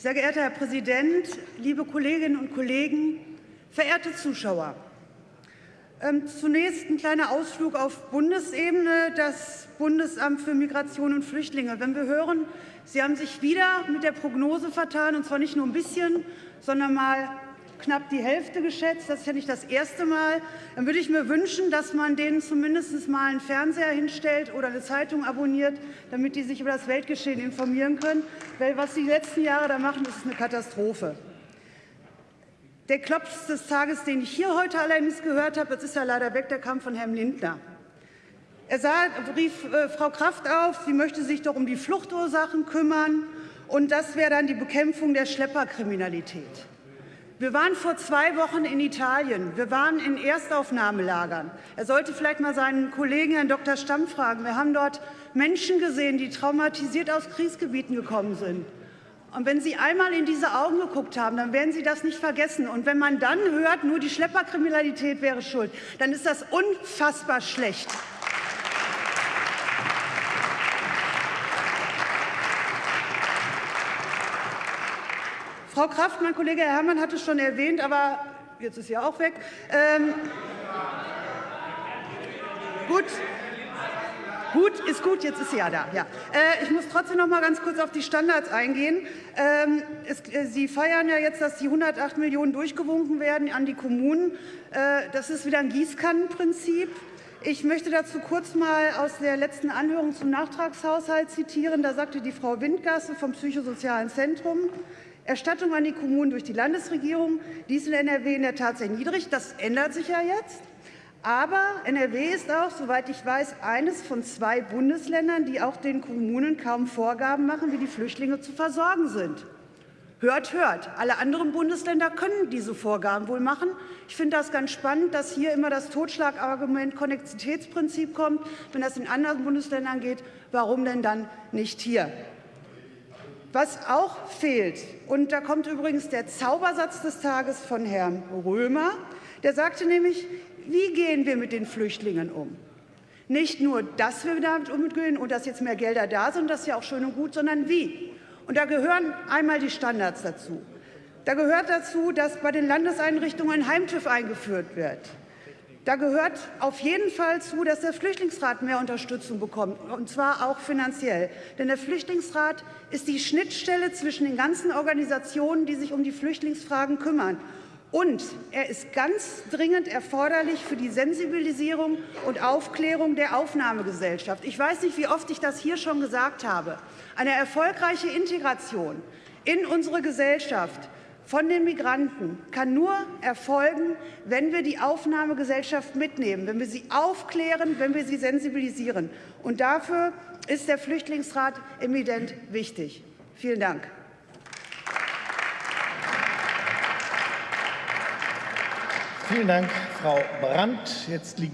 Sehr geehrter Herr Präsident, liebe Kolleginnen und Kollegen, verehrte Zuschauer! Ähm, zunächst ein kleiner Ausflug auf Bundesebene, das Bundesamt für Migration und Flüchtlinge. Wenn wir hören, Sie haben sich wieder mit der Prognose vertan, und zwar nicht nur ein bisschen, sondern mal knapp die Hälfte geschätzt. Das ist ja nicht das erste Mal. Dann würde ich mir wünschen, dass man denen zumindest mal einen Fernseher hinstellt oder eine Zeitung abonniert, damit die sich über das Weltgeschehen informieren können. Weil was die letzten Jahre da machen, ist eine Katastrophe. Der Klops des Tages, den ich hier heute allerdings gehört habe, das ist ja leider weg, der kam von Herrn Lindner. Er sah, rief äh, Frau Kraft auf, sie möchte sich doch um die Fluchtursachen kümmern, und das wäre dann die Bekämpfung der Schlepperkriminalität. Wir waren vor zwei Wochen in Italien. Wir waren in Erstaufnahmelagern. Er sollte vielleicht mal seinen Kollegen, Herrn Dr. Stamm, fragen. Wir haben dort Menschen gesehen, die traumatisiert aus Kriegsgebieten gekommen sind. Und wenn Sie einmal in diese Augen geguckt haben, dann werden Sie das nicht vergessen. Und wenn man dann hört, nur die Schlepperkriminalität wäre schuld, dann ist das unfassbar schlecht. Frau Kraft, mein Kollege Herr Herrmann hat es schon erwähnt, aber jetzt ist sie auch weg. Ähm, gut. Gut, ist gut, jetzt ist sie ja da. Ja. Äh, ich muss trotzdem noch mal ganz kurz auf die Standards eingehen. Ähm, es, äh, sie feiern ja jetzt, dass die 108 Millionen durchgewunken werden an die Kommunen. Äh, das ist wieder ein Gießkannenprinzip. Ich möchte dazu kurz mal aus der letzten Anhörung zum Nachtragshaushalt zitieren. Da sagte die Frau Windgasse vom Psychosozialen Zentrum, Erstattung an die Kommunen durch die Landesregierung. Dies in NRW in der Tat sehr niedrig. Das ändert sich ja jetzt. Aber NRW ist auch, soweit ich weiß, eines von zwei Bundesländern, die auch den Kommunen kaum Vorgaben machen, wie die Flüchtlinge zu versorgen sind. Hört, hört. Alle anderen Bundesländer können diese Vorgaben wohl machen. Ich finde das ganz spannend, dass hier immer das Totschlagargument Konnexitätsprinzip kommt. Wenn das in anderen Bundesländern geht, warum denn dann nicht hier? Was auch fehlt, und da kommt übrigens der Zaubersatz des Tages von Herrn Römer, der sagte nämlich, wie gehen wir mit den Flüchtlingen um? Nicht nur, dass wir damit umgehen und dass jetzt mehr Gelder da sind, das ist ja auch schön und gut, sondern wie. Und da gehören einmal die Standards dazu. Da gehört dazu, dass bei den Landeseinrichtungen ein Heimtüv eingeführt wird. Da gehört auf jeden Fall zu, dass der Flüchtlingsrat mehr Unterstützung bekommt, und zwar auch finanziell. Denn der Flüchtlingsrat ist die Schnittstelle zwischen den ganzen Organisationen, die sich um die Flüchtlingsfragen kümmern. Und er ist ganz dringend erforderlich für die Sensibilisierung und Aufklärung der Aufnahmegesellschaft. Ich weiß nicht, wie oft ich das hier schon gesagt habe. Eine erfolgreiche Integration in unsere Gesellschaft von den Migranten kann nur erfolgen, wenn wir die Aufnahmegesellschaft mitnehmen, wenn wir sie aufklären, wenn wir sie sensibilisieren. Und dafür ist der Flüchtlingsrat evident wichtig. Vielen Dank. Vielen Dank, Frau Brandt. Jetzt liegen